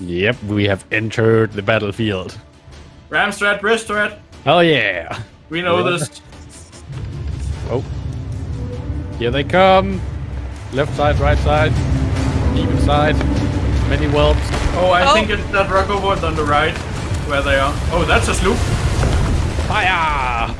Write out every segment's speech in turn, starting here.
Yep, we have entered the battlefield. Ram strat, wrist strat. Oh yeah. We know Yeah. this. Oh. Here they come. Left side, right side. Even side. Many whelps. Oh, I Oh. think it's that rowboat on the right, where they are. Oh, that's a sloop. Fire!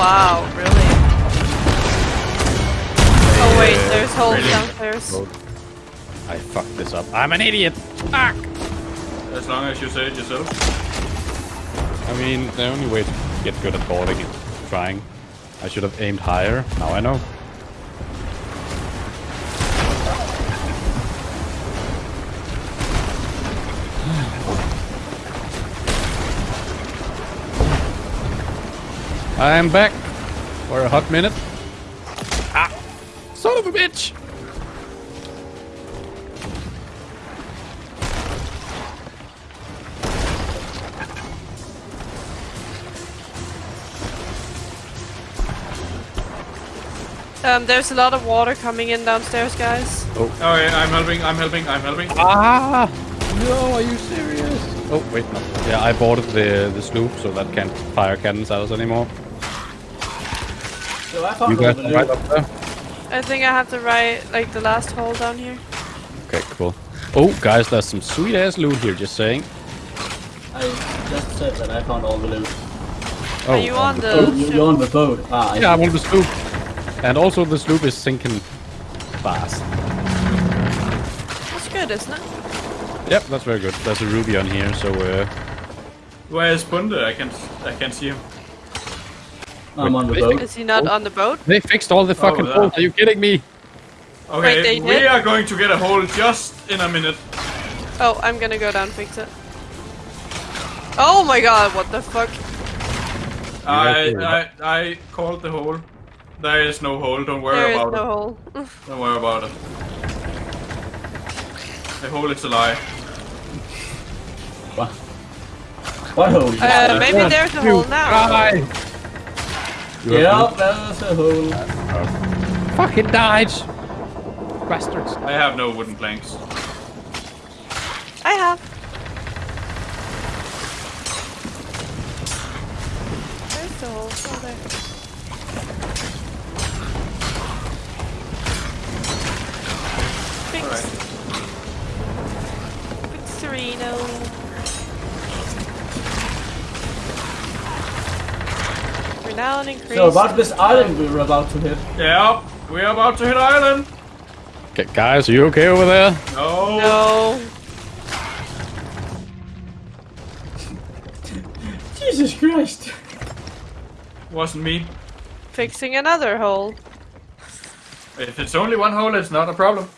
Wow, really? Oh wait, there's holes really? downstairs. I fucked this up. I'm an idiot! Fuck! As long as you say it yourself. I mean, the only way to get good at boarding is trying. I should have aimed higher. Now I know. I am back for a hot minute. Ah! Son of a bitch! Um, there's a lot of water coming in downstairs, guys. Oh, yeah, I'm helping, I'm helping, I'm helping. Ah! No, are you serious? Oh, wait, no. Yeah, I boarded the, the sloop, so that can't fire cannons at us anymore. So I You guys all are the right up there? I think I have to write like the last hole down here. Okay, cool. Oh, guys, there's some sweet ass loot here, just saying. I just said that I found all the loot. Oh, Are you on the? Oh, you- you're on the boat. Ah, I Yeah, I'm on the sloop. And also, the sloop is sinking fast. That's good, isn't it? Yep, that's very good. There's a ruby on here, so uh, Where is Bunde? I can I can see him. I'm on the boat. Is he not on the boat? they fixed all the fucking there. holes. Are you kidding me? Okay, Wait, we are going to get a hole just in a minute. Oh, I'm gonna go down and fix it. Oh my god, what the fuck? I. I I called the hole. There is no hole. Don't worry There is about no it. hole. Don't worry about it. The hole is a lie. What? What hole? Uh, maybe there's a hole now. Die! You have Yeah, there's a hole. loot? Fucking died! Bastards. I have no wooden planks. I have. There's the hole. Oh, there. Fix. Alright. Fixerino. We're now an increase. So about this island we were about to hit. Yeah, we're about to hit island. Okay, guys, are you okay over there? No. No. Jesus Christ! Wasn't me. Fixing another hole. If it's only one hole, it's not a problem.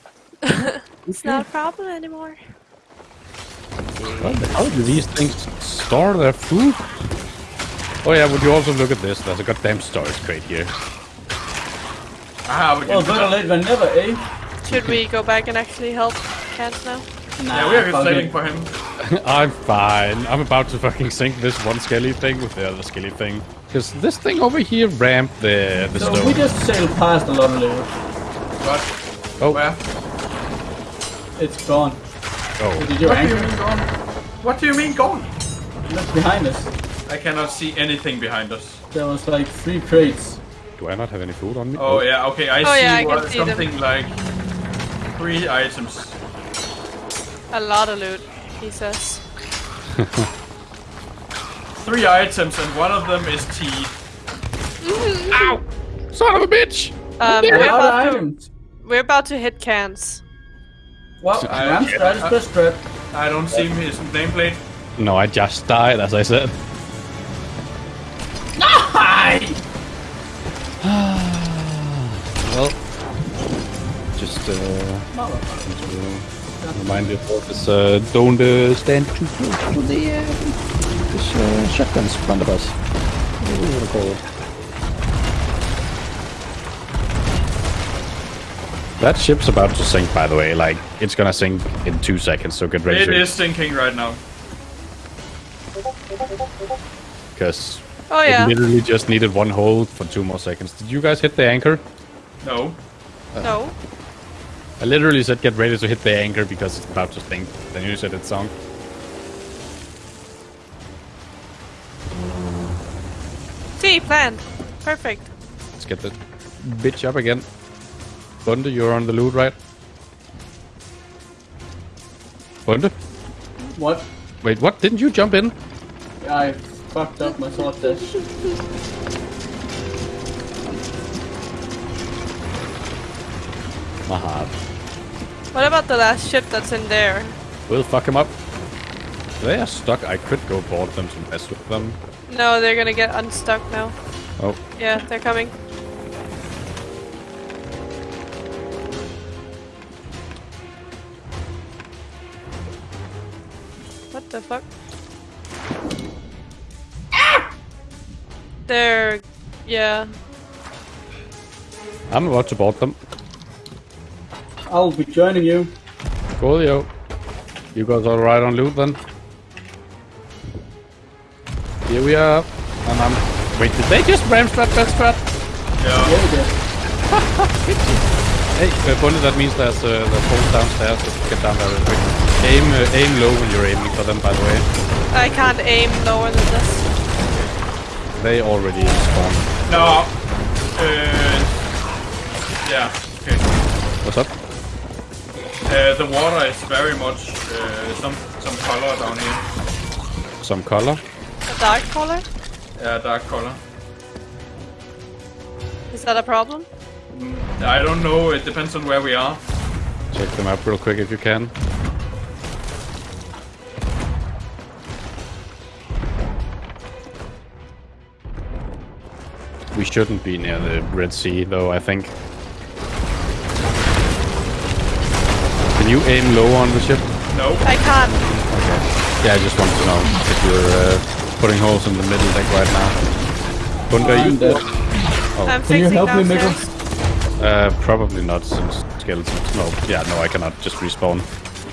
It's not a problem anymore. How do these things store their food? Oh yeah, would you also look at this? There's a goddamn storage crate here. Ah, we can Well, better late than never, eh? Should we go back and actually help Cans now? Yeah, we are fuck saving for him. I'm fine. I'm about to fucking sink this one skelly thing with the other skelly thing. Because this thing over here ramped the, the So stone. we just sailed past a lot of loot. What? Oh, Where? It's gone. oh. Did you What do you mean gone? What do you mean gone? Look behind us. I cannot see anything behind us. There was like three crates. Do I not have any food on me? Oh yeah, okay, I Oh, see, yeah, I what, see them. something like three items. A lot of loot, he says. Three items, and one of them is tea. Ow! Son of a bitch! Um, we're, about to, we're about to hit Cans. Well, I- Ram strat is best strat. I don't see his nameplate. No, I just died, as I said. Hi! Well, just uh, to remind you of this, uh, don't uh, stand too close to the uh, this uh, shotguns in front of us. What do you want to call it? That ship's about to sink, by the way. Like, it's gonna sink in two seconds, so get ready It to is sinking right now. Because Oh yeah. it literally just needed one hold for two more seconds. Did you guys hit the anchor? No. Uh, no. I literally said get ready to hit the anchor because it's about to sink. Then you said it sunk. See, planned. Perfect. Let's get the bitch up again. Bunde, you're on the loot, right? Bunde? What? Wait, what? Didn't you jump in? I fucked up my sword dash. Aha. What about the last ship that's in there? We'll fuck him up. They are stuck. I could go board them to mess with them. No, they're gonna get unstuck now. Oh, Yeah, they're coming. What the fuck? They're... yeah. I'm about to board them. I'll be joining you. Coolio. You guys all right on loot then? Here we are. And I'm... Wait, did they just ram strat, best strat? Yeah. Yeah, we did. Hey, uh, Bunde, that means there's uh, the holes downstairs. Let's get down there real quick. Aim, uh, aim low when you're aiming for them, by the way. I can't aim lower than this. They already spawned. No. Uh, yeah. Okay. What's up? Uh, the water is very much uh, some some color down here. Some color. A dark color? Yeah, dark color. Is that a problem? I don't know. It depends on where we are. Check them up real quick if you can. We shouldn't be near the Red Sea, though, I think. Can you aim low on the ship? No. I can't. Okay. Yeah, I just wanted to know if you're uh, putting holes in the middle deck right now. Bunde, I'm you? dead. I'm Can you help me, Mikkel? Uh, probably not since skeletons. No, yeah, no, I cannot just respawn.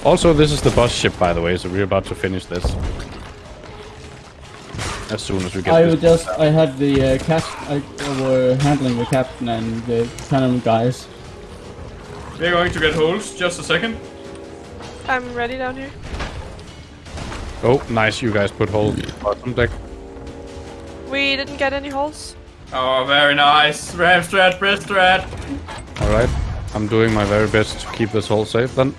Also, this is the boss ship, by the way, so we're about to finish this. As soon as we get I this. was just, I had the uh, cap, I were handling the captain and the cannon guys. We're going to get holes. Just a second. I'm ready down here. Oh, nice, you guys put holes in the bottom deck. We didn't get any holes. Oh, very nice. Ram strat, breast strat. Alright, I'm doing my very best to keep this hole safe then.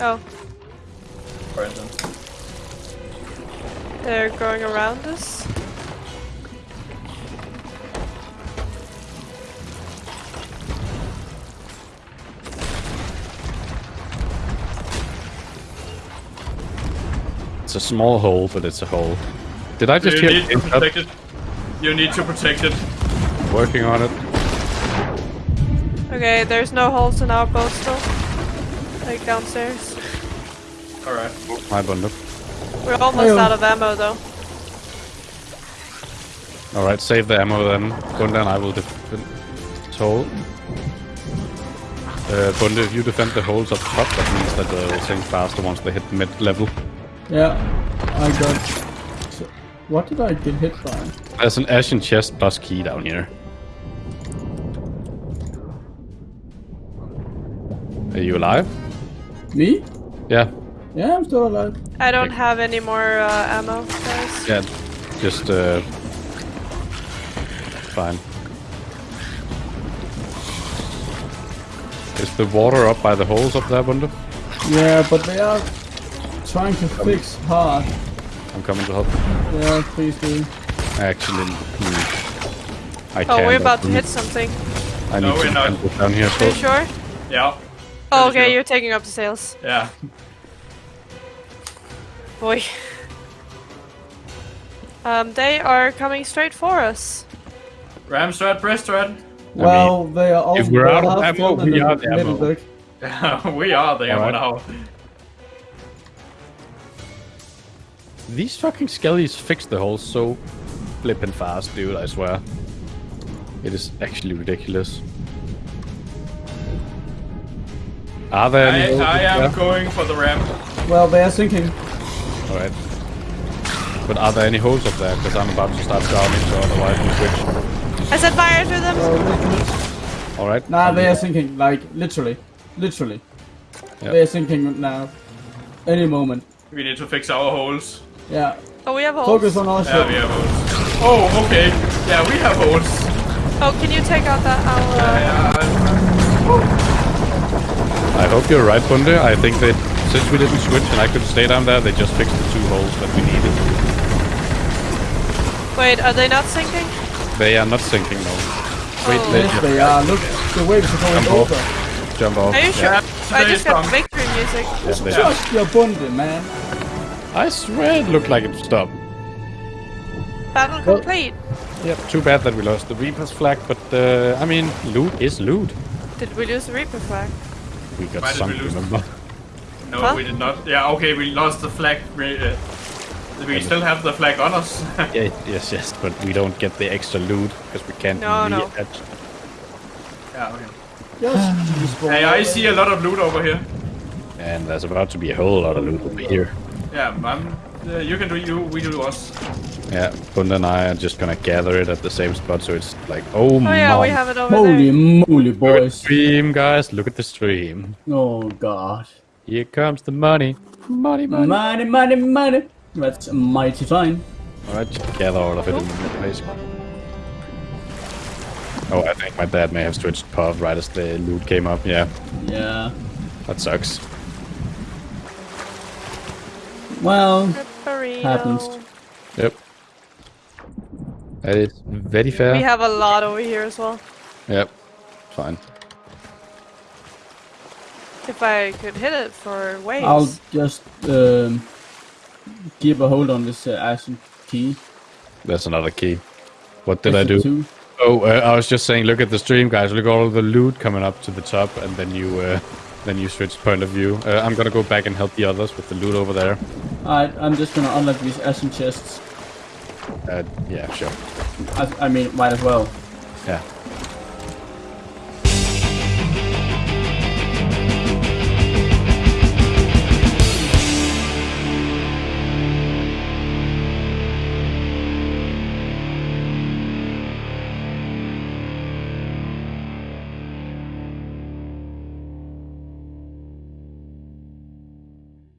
Oh, Brandon. They're going around us. It's a small hole, but it's a hole. Did I just You hear need to protect it. You need to protect it. working on it? Okay, there's no holes in our boat still. Like downstairs. Alright. My bundle. We're almost Ayo. out of ammo though. Alright, save the ammo then. Bunde and I will defend this hole. Uh, Bunde, if you defend the holes up top, that means that uh, they'll sink faster once they hit mid-level. Yeah, I got... So, what did I get hit by? There's an ashen chest plus key down here. Are you alive? Me? Yeah. Yeah, I'm still alive. I don't Okay. have any more uh, ammo, guys. Yeah. Just, uh... Fine. Is the water up by the holes up there, Bunde? Yeah, but they are trying to fix hard. I'm coming to help. Yeah, please do. Actually, hmm. I Oh, can't. we're about to hit something. I need No, to we're not. down here. Are you sure? Yeah. Oh, okay, sure. you're taking up the sails. Yeah. Boy. Um, they are coming straight for us. Ram strat, breast strat. Well, they are all if we're out of ammo, we are the middle ammo. we are there Alright. now. These fucking skellies fix the holes so flippin' fast, dude, I swear. It is actually ridiculous. Are there I, any? I am Yeah. going for the ramp. Well, they are sinking. All right. But are there any holes up there? Because I'm about to start drowning, so otherwise we switch. I set fire to them. So All right. Nah, they are that. sinking. Like literally, literally. Yeah. They are sinking now. Any moment. We need to fix our holes. Yeah. Oh, we have holes. Focus on our Yeah, ship. we have holes. Oh, okay. Yeah, we have holes. Oh, can you take out that? I'll, uh, Yeah, I hope you're right, Bunde. I think that since we didn't switch and I could stay down there, they just fixed the two holes that we needed. Wait, are they not sinking? They are not sinking now. Wait, Oh. let Yes, they are. Look, the waves are going Jump off. over. jump off. Are you sure? Yeah, I today just got is victory music. Yeah, they- Just your bundy, man. I swear it looked like it stopped. Battle Well- complete. Yep, too bad that we lost the Reaper's flag, but uh, I mean, loot is loot. Did we lose the Reaper flag? We got Why did sunk, remember? No, Huh? we did not. Yeah, okay, we lost the flag. We, uh, we still have the flag on us. Yeah, yes, yes, but we don't get the extra loot because we can't No, no. reattach. yeah, okay. Just destroy. Hey, I see a lot of loot over here. And there's about to be a whole lot of loot over here. Yeah, I'm, uh, you can do you, we do us. Yeah, Bunde and I are just gonna gather it at the same spot, so it's like, oh, Oh yeah, we my have it over Holy there. moly, Look at the boys. stream, guys. Look at the stream. Oh god. Here comes the money. Money, money. Money, money, money. That's mighty fine. Alright, just gather all of it in one place. Oh, I think my dad may have switched path right as the loot came up. Yeah, Yeah. that sucks. Well, Burrito. Happens. Yep. That is very fair. We have a lot over here as well. Yep. Fine. If I could hit it for waves. I'll just um, keep a hold on this uh, ashen key. That's another key. What did I do? Two. Oh, uh, I was just saying, look at the stream, guys. Look at all the loot coming up to the top, and then you, uh, then you switch point of view. Uh, I'm gonna go back and help the others with the loot over there. Alright, I'm just gonna unlock these ashen chests. Uh, yeah, sure. I, I mean, might as well. Yeah.